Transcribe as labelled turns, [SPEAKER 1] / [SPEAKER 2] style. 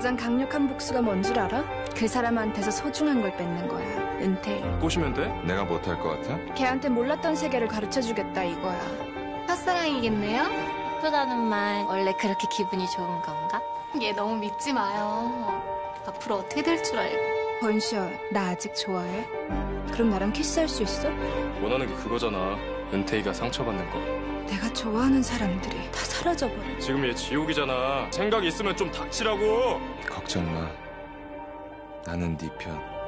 [SPEAKER 1] 가장 강력한 복수가 뭔 줄 알아? 그 사람한테서 소중한 걸 뺏는 거야. 은퇴.
[SPEAKER 2] 꼬시면 돼?
[SPEAKER 3] 내가 못할 것 같아?
[SPEAKER 1] 걔한테 몰랐던 세계를 가르쳐주겠다 이거야.
[SPEAKER 4] 첫사랑이겠네요?
[SPEAKER 5] 예쁘다는 말 원래 그렇게 기분이 좋은 건가?
[SPEAKER 4] 얘 너무 믿지 마요. 앞으로 어떻게 될 줄 알고.
[SPEAKER 1] 번시어, 나 아직 좋아해? 그럼 나랑 키스할 수 있어?
[SPEAKER 2] 원하는 게 그거잖아. 은퇴이가 상처받는 거.
[SPEAKER 1] 내가 좋아하는 사람들이 다 사라져버려.
[SPEAKER 2] 지금 얘 지옥이잖아. 생각 있으면 좀 닥치라고.
[SPEAKER 3] 걱정 마. 나는 네 편.